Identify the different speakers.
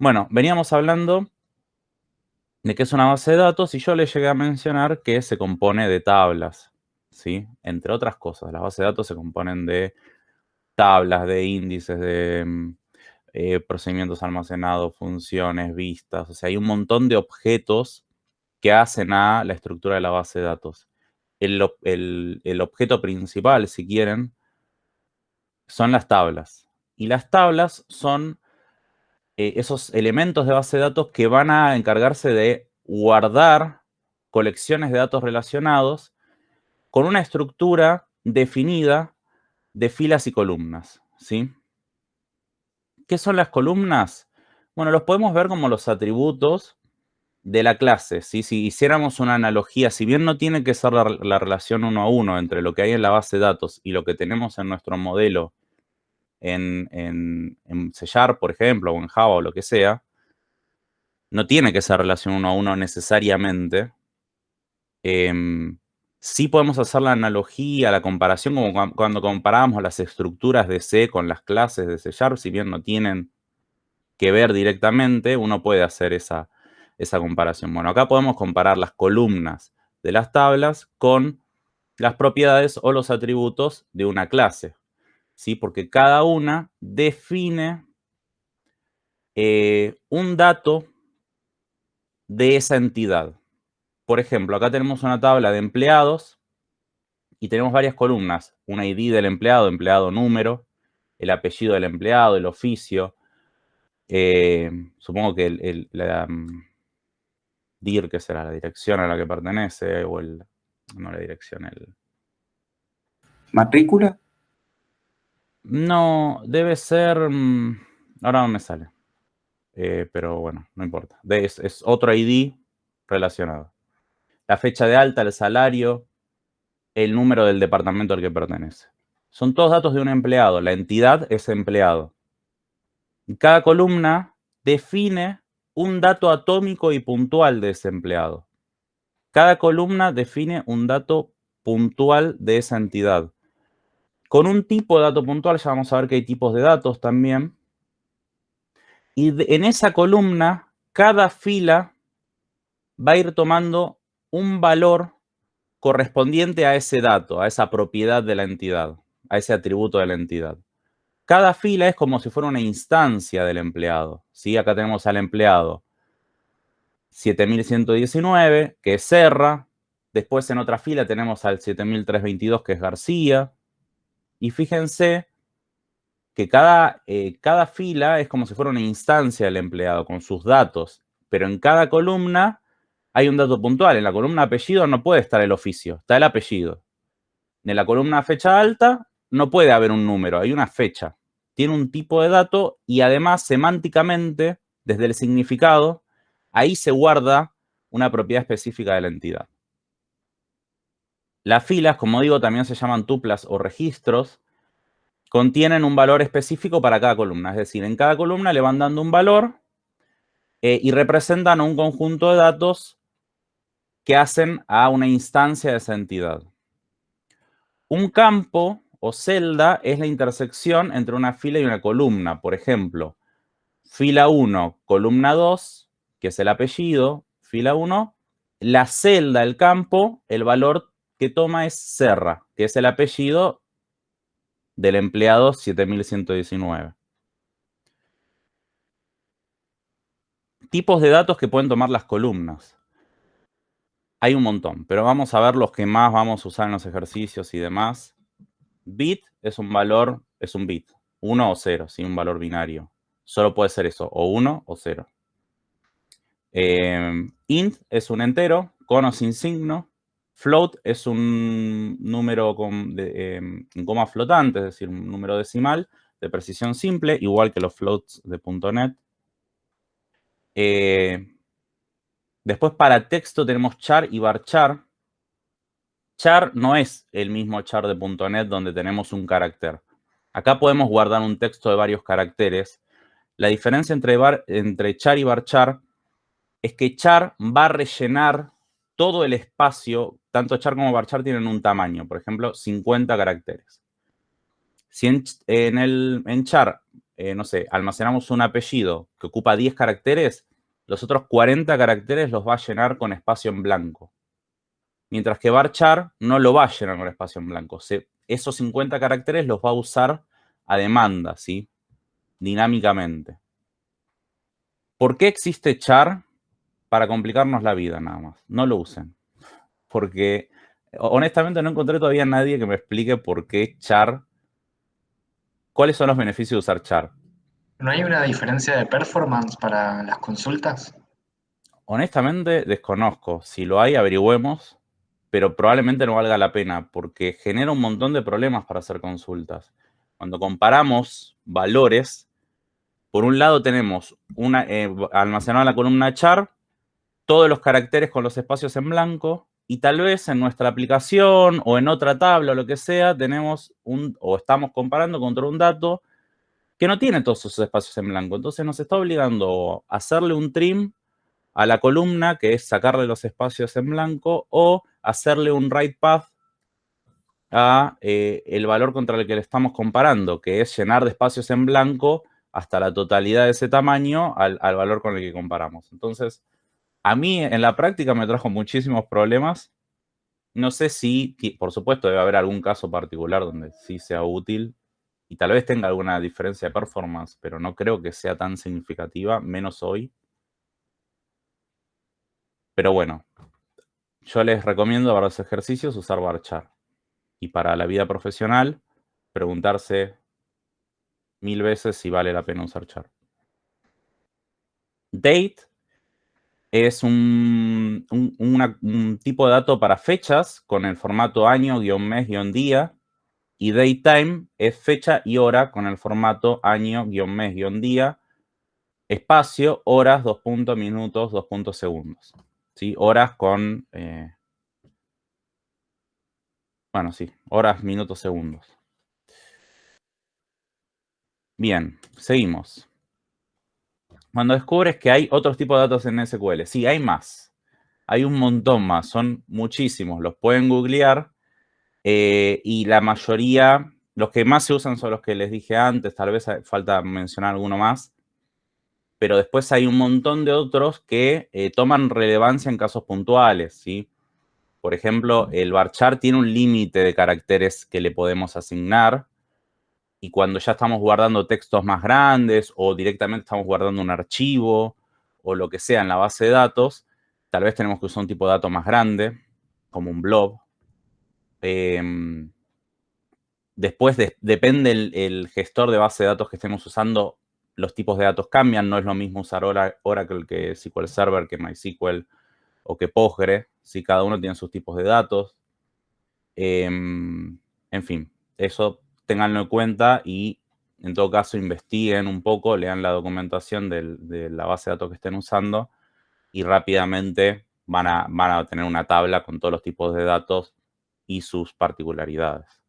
Speaker 1: Bueno, veníamos hablando de qué es una base de datos y yo le llegué a mencionar que se compone de tablas, ¿sí? Entre otras cosas, las bases de datos se componen de tablas, de índices, de mm, eh, procedimientos almacenados, funciones, vistas, o sea, hay un montón de objetos que hacen a la estructura de la base de datos. El, objeto principal, si quieren, son las tablas. Y las tablas son eh, esos elementos de base de datos que van a encargarse de guardar colecciones de datos relacionados con una estructura definida de filas y columnas, ¿sí? ¿Qué son las columnas? Bueno, los podemos ver como los atributos de la clase. Si hiciéramos una analogía, si bien no tiene que ser la, relación uno a uno entre lo que hay en la base de datos y lo que tenemos en nuestro modelo en, en, en C por ejemplo, o en Java o lo que sea, no tiene que ser relación uno a uno necesariamente. Em, sí podemos hacer la analogía, la comparación, como cuando comparamos las estructuras de C con las clases de C si bien no tienen que ver directamente, uno puede hacer esa, esa comparación. Bueno, acá podemos comparar las columnas de las tablas con las propiedades o los atributos de una clase, ¿sí? Porque cada una define eh, un dato de esa entidad. Por ejemplo, acá tenemos una tabla de empleados y tenemos varias columnas. Una ID del empleado, empleado número, el apellido del empleado, el oficio. Eh, supongo que el, la, mm, DIR, que será la dirección a la que pertenece, o el, no la dirección, el...
Speaker 2: ¿Matrícula?
Speaker 1: No, debe ser, mm, ahora no me sale, eh, pero bueno, no importa. Es, es otro ID relacionado. La fecha de alta, el salario, el número del departamento al que pertenece. Son todos datos de un empleado. La entidad es empleado. Cada columna define un dato atómico y puntual de ese empleado. Cada columna define un dato puntual de esa entidad. Con un tipo de dato puntual, ya vamos a ver que hay tipos de datos también. Y en esa columna, cada fila va a ir tomando un valor correspondiente a ese dato, a esa propiedad de la entidad, a ese atributo de la entidad. Cada fila es como si fuera una instancia del empleado. ¿sí? Acá tenemos al empleado 7119, que es Serra. Después en otra fila tenemos al 7322, que es García. Y fíjense que cada, eh, cada fila es como si fuera una instancia del empleado con sus datos. Pero en cada columna hay un dato puntual. En la columna apellido no puede estar el oficio, está el apellido. En la columna fecha alta no puede haber un número, hay una fecha tiene un tipo de dato y además semánticamente, desde el significado, ahí se guarda una propiedad específica de la entidad. Las filas, como digo, también se llaman tuplas o registros, contienen un valor específico para cada columna. Es decir, en cada columna le van dando un valor eh, y representan un conjunto de datos que hacen a una instancia de esa entidad. Un campo o celda es la intersección entre una fila y una columna. Por ejemplo, fila 1, columna 2, que es el apellido, fila 1, la celda, el campo, el valor que toma es Serra, que es el apellido del empleado 7119. Tipos de datos que pueden tomar las columnas. Hay un montón, pero vamos a ver los que más vamos a usar en los ejercicios y demás. Bit es un valor, es un bit, 1 o 0, sin un valor binario. Solo puede ser eso, o 1 o 0. Em, int es un entero, con o sin signo. Float es un número con, em, en coma flotante, es decir, un número decimal de precisión simple, igual que los floats de .NET. Eh, después para texto tenemos char y varchar, char no es el mismo char de .NET donde tenemos un carácter. Acá podemos guardar un texto de varios caracteres. La diferencia entre, entre char y varchar es que char va a rellenar todo el espacio, tanto char como varchar tienen un tamaño, por ejemplo, 50 caracteres. Si en, el, en char eh, no sé, almacenamos un apellido que ocupa 10 caracteres, los otros 40 caracteres los va a llenar con espacio en blanco. Mientras que varchar no lo va a llenar con espacio en blanco. esos 50 caracteres los va a usar a demanda, ¿sí? Dinámicamente. ¿Por qué existe char? Para complicarnos la vida nada más. No lo usen. Porque honestamente no encontré todavía nadie que me explique por qué char, cuáles son los beneficios de usar char.
Speaker 2: ¿No hay una diferencia de performance para las consultas?
Speaker 1: Honestamente desconozco. Si lo hay, averigüemos, pero probablemente no valga la pena porque genera un montón de problemas para hacer consultas. Cuando comparamos valores, por un lado tenemos una, eh, almacenada en la columna char, todos los caracteres con los espacios en blanco, y tal vez en nuestra aplicación o en otra tabla o lo que sea, tenemos un, o estamos comparando contra un dato que no tiene todos esos espacios en blanco. Entonces nos está obligando a hacerle un trim a la columna, que es sacarle los espacios en blanco, o hacerle un write path a eh, el valor contra el que le estamos comparando, que es llenar de espacios en blanco hasta la totalidad de ese tamaño al, al valor con el que comparamos. Entonces, a mí en la práctica me trajo muchísimos problemas. No sé si, por supuesto, debe haber algún caso particular donde sí sea útil y tal vez tenga alguna diferencia de performance, pero no creo que sea tan significativa, menos hoy. Pero bueno, yo les recomiendo para los ejercicios usar varchar. Y para la vida profesional, preguntarse mil veces si vale la pena usar char. Date es un, tipo de dato para fechas con el formato año, guion mes, guion día. Y datetime es fecha y hora con el formato año, guion mes, guion día. Espacio, horas, dos puntos, minutos, dos puntos, segundos. ¿Sí? Horas con... Eh, bueno, sí, horas, minutos, segundos. Bien, seguimos. Cuando descubres que hay otros tipos de datos en SQL, sí, hay más. Hay un montón más, son muchísimos. Los pueden googlear eh, y la mayoría, los que más se usan son los que les dije antes, tal vez falta mencionar alguno más. Pero después hay un montón de otros que eh, toman relevancia en casos puntuales, ¿sí? Por ejemplo, el varchar tiene un límite de caracteres que le podemos asignar y cuando ya estamos guardando textos más grandes o directamente estamos guardando un archivo o lo que sea en la base de datos, tal vez tenemos que usar un tipo de dato más grande, como un blob. Em, después depende el, gestor de base de datos que estemos usando, los tipos de datos cambian. No es lo mismo usar Oracle que SQL Server, que MySQL o que Postgre. Si cada uno tiene sus tipos de datos. Em, en fin, eso tenganlo en cuenta y en todo caso investiguen un poco, lean la documentación de la base de datos que estén usando y rápidamente van a, van a tener una tabla con todos los tipos de datos y sus particularidades.